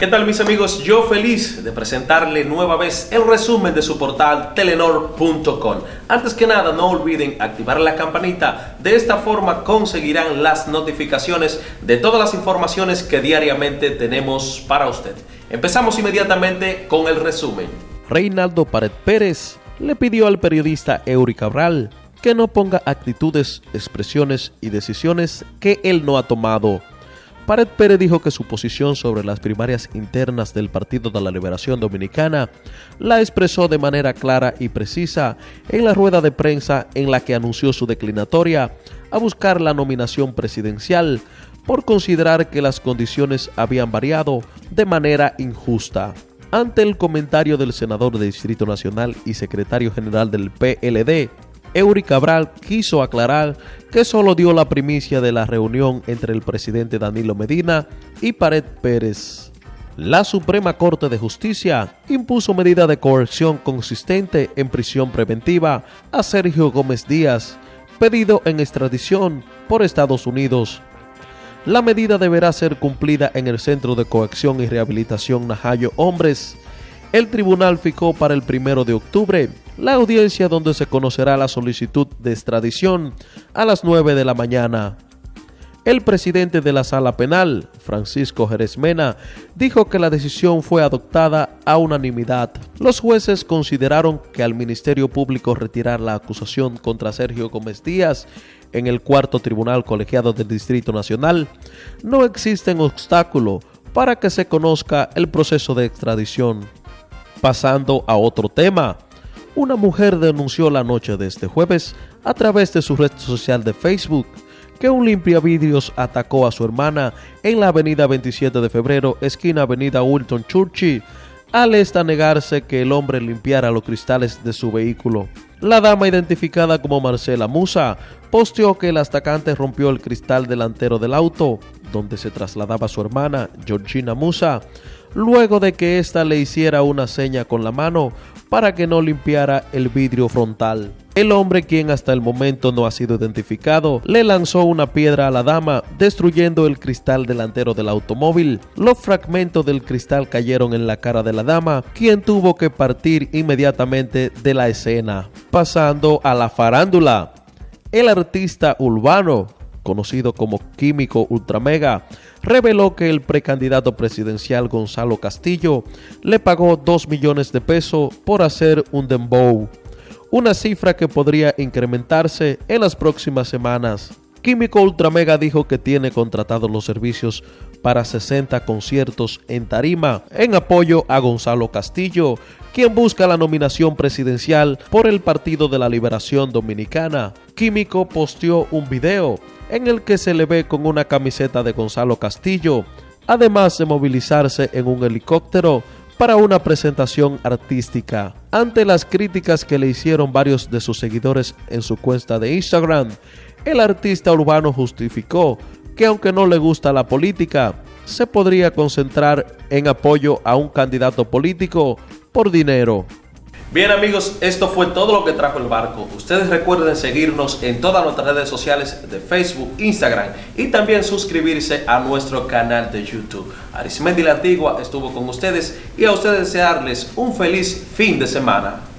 ¿Qué tal mis amigos? Yo feliz de presentarle nueva vez el resumen de su portal telenor.com. Antes que nada no olviden activar la campanita, de esta forma conseguirán las notificaciones de todas las informaciones que diariamente tenemos para usted. Empezamos inmediatamente con el resumen. Reinaldo Pared Pérez le pidió al periodista Eury Cabral que no ponga actitudes, expresiones y decisiones que él no ha tomado Pared Pérez dijo que su posición sobre las primarias internas del Partido de la Liberación Dominicana la expresó de manera clara y precisa en la rueda de prensa en la que anunció su declinatoria a buscar la nominación presidencial por considerar que las condiciones habían variado de manera injusta. Ante el comentario del senador de Distrito Nacional y secretario general del PLD, Eury Cabral quiso aclarar que solo dio la primicia de la reunión entre el presidente Danilo Medina y Pared Pérez. La Suprema Corte de Justicia impuso medida de coerción consistente en prisión preventiva a Sergio Gómez Díaz, pedido en extradición por Estados Unidos. La medida deberá ser cumplida en el Centro de Coacción y Rehabilitación Najayo Hombres. El tribunal fijó para el primero de octubre la audiencia donde se conocerá la solicitud de extradición a las 9 de la mañana. El presidente de la sala penal, Francisco Jerez Mena, dijo que la decisión fue adoptada a unanimidad. Los jueces consideraron que al Ministerio Público retirar la acusación contra Sergio Gómez Díaz en el cuarto tribunal colegiado del Distrito Nacional, no existe obstáculo para que se conozca el proceso de extradición. Pasando a otro tema, una mujer denunció la noche de este jueves a través de su red social de Facebook que un limpiavidrios atacó a su hermana en la avenida 27 de febrero, esquina avenida Wilton Churchill, al esta negarse que el hombre limpiara los cristales de su vehículo. La dama identificada como Marcela Musa posteó que el atacante rompió el cristal delantero del auto, donde se trasladaba su hermana, Georgina Musa, luego de que ésta le hiciera una seña con la mano para que no limpiara el vidrio frontal. El hombre, quien hasta el momento no ha sido identificado, le lanzó una piedra a la dama, destruyendo el cristal delantero del automóvil. Los fragmentos del cristal cayeron en la cara de la dama, quien tuvo que partir inmediatamente de la escena. Pasando a la farándula, el artista urbano conocido como Químico Ultramega, reveló que el precandidato presidencial Gonzalo Castillo le pagó 2 millones de pesos por hacer un dembow, una cifra que podría incrementarse en las próximas semanas. Químico Ultramega dijo que tiene contratados los servicios para 60 conciertos en Tarima en apoyo a Gonzalo Castillo, quien busca la nominación presidencial por el Partido de la Liberación Dominicana. Químico posteó un video en el que se le ve con una camiseta de Gonzalo Castillo, además de movilizarse en un helicóptero para una presentación artística. Ante las críticas que le hicieron varios de sus seguidores en su cuenta de Instagram, el artista urbano justificó que aunque no le gusta la política, se podría concentrar en apoyo a un candidato político por dinero. Bien amigos, esto fue todo lo que trajo el barco. Ustedes recuerden seguirnos en todas nuestras redes sociales de Facebook, Instagram y también suscribirse a nuestro canal de YouTube. Arismendi la Antigua estuvo con ustedes y a ustedes desearles un feliz fin de semana.